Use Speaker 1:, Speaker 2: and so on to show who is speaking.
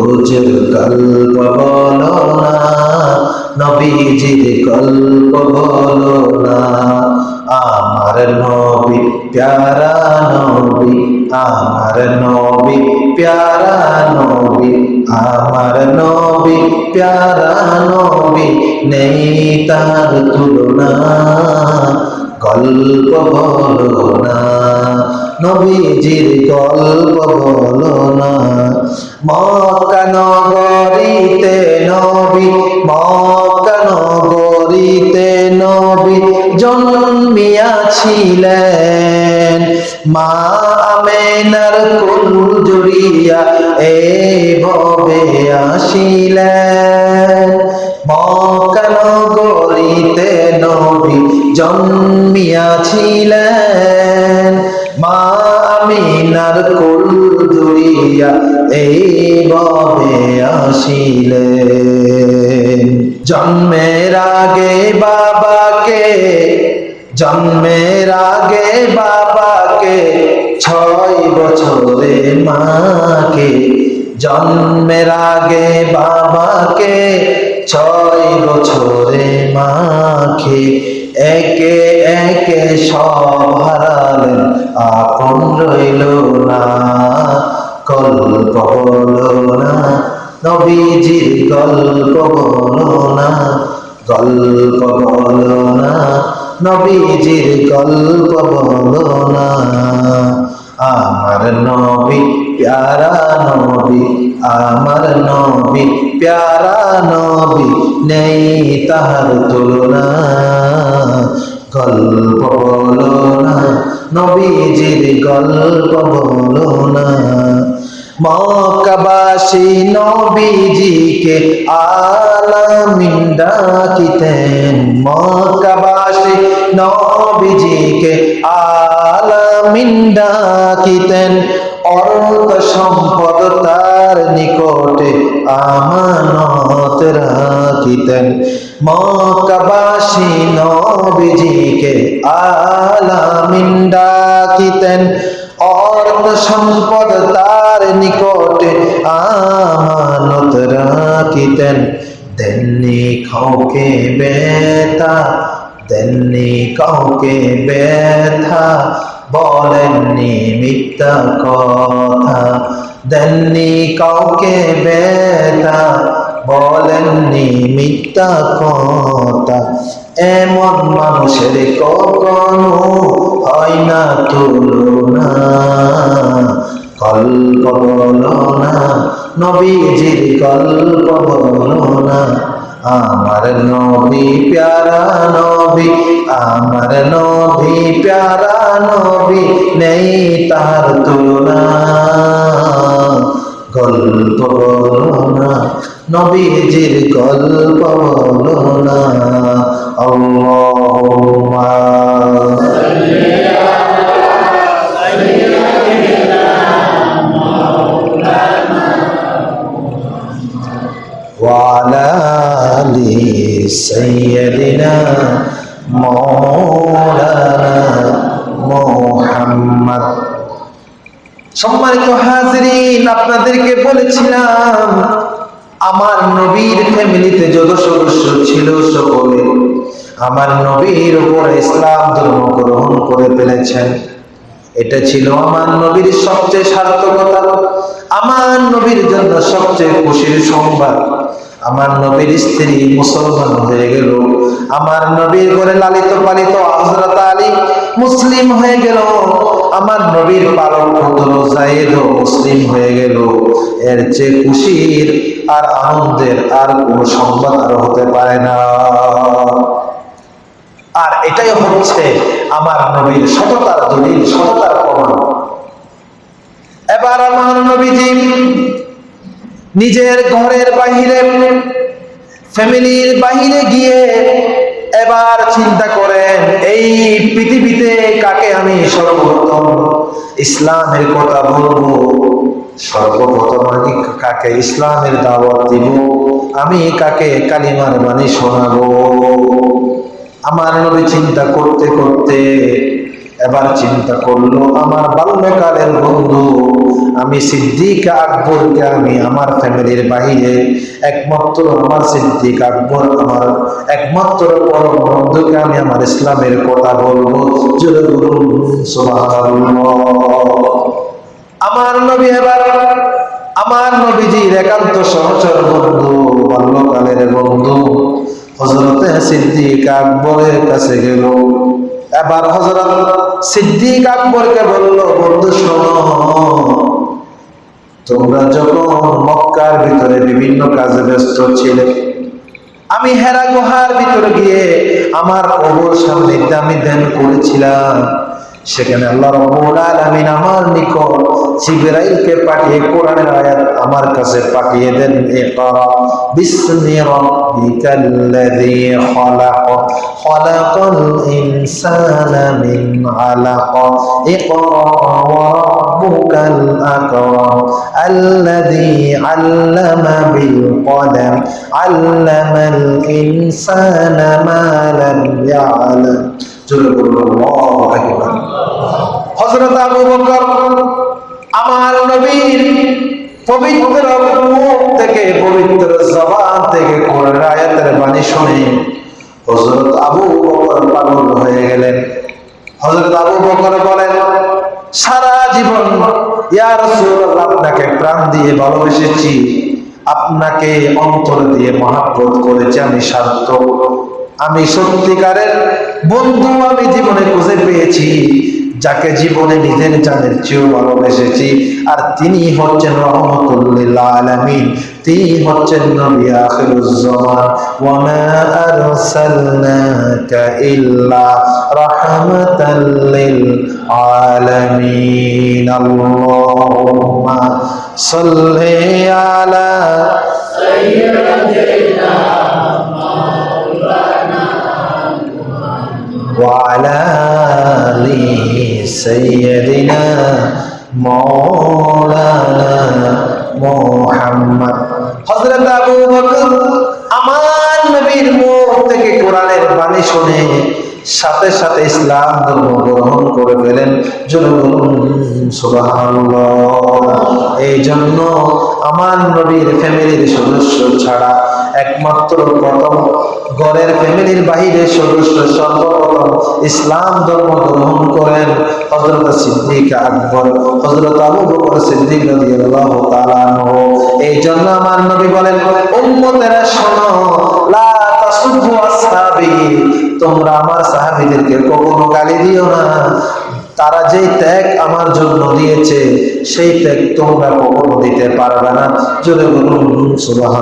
Speaker 1: হুজুর গল্প বলো না, নবীজির গল্প বলো না। আমার নবী, প্যারা নবী, আমার নবী, প্যারা নবী, আমার নবী, প্যারা নবী, নেই তার তুলনা। গল্প বলো না। নবীজির গল্প বলো না। মক্কা নবী, মক্কা নগরীতে নবী জন্মিয়াছিলেন। মা আমেনার কুল জুড়িয়া এই ভবে আসিলেন। মক্কা নগরীতে নবী জন্মিয়াছিলেন। এই ভবে আসিলেন। জন্মের আগে বাবাকে, জন্মের আগে বাবাকে, ছয় বছরে মাকে, জন্মের আগে বাবাকে, ছয় বছরে মাকে। একে একে সব হারালেন, আপন রইল না। গল্প বলো নবীজির গল্প বলো না গল্প নবীজির গল্প বলো আমার নবী, প্যারা নবী, আমার নবী, প্যারা নবী নেই তাহার তুলনা। গল্প বলো না নবীজির গল্প বলো না মকাবাসী নবীজিকে আলামিন ডাকিতেন মকাবাসী নবীজিকে আলামিন ডাকিতেন অর্থ সম্পদ তার নিকটে আমানত রাখিতেন। মকাবাসী নবীজিকে আলামিন ডাকিতেন অর্থ সম্পদ তার নিকটে আমানত রাখিতেন। দেননি কাউকে বেতা দেননি কাউকে ব্যথা, বলেননি মিথ্যা কথা। দেননি কাউকে ব্যথা, বলেননি মিথ্যা কথা। এমন মানুষের কখনো হয় না, তুলনা গল্প বলো না, নবীজির গল্প বলো না। আমার নবী প্যারা নবী, আমার নবী প্যারা নবী নেই তার তুলনা। গল্প বলো না, নবীজির গল্প বলো না। আল্লাহুম্মা। وعلى آل سيدنا مولانا محمد সম্মানিত হাজিরিন আপনাদেরকে বলেছিলাম আমার নবীর ফ্যামিলিতে যত সদস্য ছিল সকলে আমার নবীর উপর ইসলাম ধর্ম গ্রহণ করে ফেলেছেন এটা ছিল আমার নবীর সবচেয়ে সার্থকতা আমার নবীর জন্য সবচেয়ে খুশির সংবাদ আমার নবীর স্ত্রী মুসলমান হয়ে গেল। আমার নবীর ঘরে লালিত পালিত হযরত আলী মুসলিম হয়ে গেল। আমার নবীর পালক পুত্র জায়েদ মুসলিম হয়ে গেল। এর চেয়ে খুশির আর আনন্দের আর কোন সংবাদ আর হতে পারে না। আর এটাই হচ্ছে আমার নবীর সততার দলিল, সততার প্রমাণ। এবার আমার নবীজি নিজের ঘরের বাহিরে ফ্যামিলির বাহিরে গিয়ে এবার চিন্তা করেন, এই পৃথিবীতে কাকে আমি সর্বপ্রথম ইসলামের কথা বলব? সর্বপ্রথম আমি কাকে ইসলামের দাওয়াত দিব? আমি কাকে কালিমার বাণী শোনাবো? আমার নবী চিন্তা করতে করতে এবার চিন্তা করল, আমার বাল্যকালের বন্ধু, আমি সিদ্দিক আকবরকে আমি আমার ফ্যামিলির বাহিরে একমাত্র আমার সিদ্দিক আকবর, আমার একমাত্র পরম বন্ধুকে আমি আমার ইসলামের কথা বলব। আমার নবী এবার, আমার নবীজির একান্ত সহচর বন্ধু, বাল্যকালের বন্ধু হজরতে সিদ্দিক আকবরের কাছে গেল। এবার হজরত সিদ্দিক আকবরকে বলল, বন্ধু, শোনো। তোমরা যখন মক্কার ভিতরে বিভিন্ন কাজে ব্যস্ত ছিলে, আমি হেরা গুহার ভিতরে গিয়ে আমার কবর সামনে আমি ধ্যান করেছিলাম। সেখানে আল্লাহ রাব্বুল আলামিন আমার নিকট জিবরাইলকে পাঠিয়ে কোরআনের আয়াত আমার কাছে পাঠিয়ে দেন ইকরা বিসমি রাব্বিকাল্লাযী খলাক খলাকাল ইনসানা মিন আলাক ইকরা ওয়া রাব্বুকাল আকরাম আল্লাযী আল্লামা বিল কলম আল্লামাল ইনসানা মা লাম ইয়ালাম বকর, আমার নবীর পবিত্র থেকে, পবিত্র জবান থেকে আয়াতের বাণী শুনে হযরত আবু বকর পাগল হয়ে গেলেন। হযরত আবু বকর বলেন, সারা জীবন, ইয়া রাসূলুল্লাহ, আপনাকে প্রাণ দিয়ে ভালোবেসেছি। আপনাকে অন্তর দিয়ে মহাব্বত করেছি, আমি সার্থক আমি সত্যিকারের বন্ধু আমি জীবনে খুঁজে পেয়েছি, যাকে জীবনে নিজের জানের চেয়েও ভালোবেসেছি। আর তিনি হচ্ছেন রহমতুল্লিল আলামিন, তিনি হচ্ছেন নবী আখিরুজ জামান। ওয়া মা আরসালনাকা ইল্লা রাহমাতাল লিল আলামিন। আল্লাহুম্মা সাল্লি আলা وعلى آل سيدنا مولانا মোহাম্মদ হযরত আবু বকর আমার নবীর মুখ থেকে কোরআনের বাণী শুনে সাথে সাথে ইসলাম ধর্ম গ্রহণ করে ফেলেন এই জন্য আমার নবীর ফ্যামিলির সদস্য ছাড়া একমাত্র প্রথম। ঘরের ফ্যামিলির বাহিরে সদস্য সর্বপ্রথম ইসলাম ধর্ম গ্রহণ করেন হজরত সিদ্দিক আকবর। হজরত আবু বকর সিদ্দিক রাদিয়াল্লাহু তাআলা এই জন্য আমার নবী বলেন, উম্মতেরা শোনো, লা তাসুবু আসহাবি তোমরা আমার সাহাবীদেরকে কখনো গালি দিও না। তারা যেই ত্যাগ আমার জন্য দিয়েছে, সেই ত্যাগ তোমরা কখনো দিতে পারবে না। যদি বলুন সুবাহ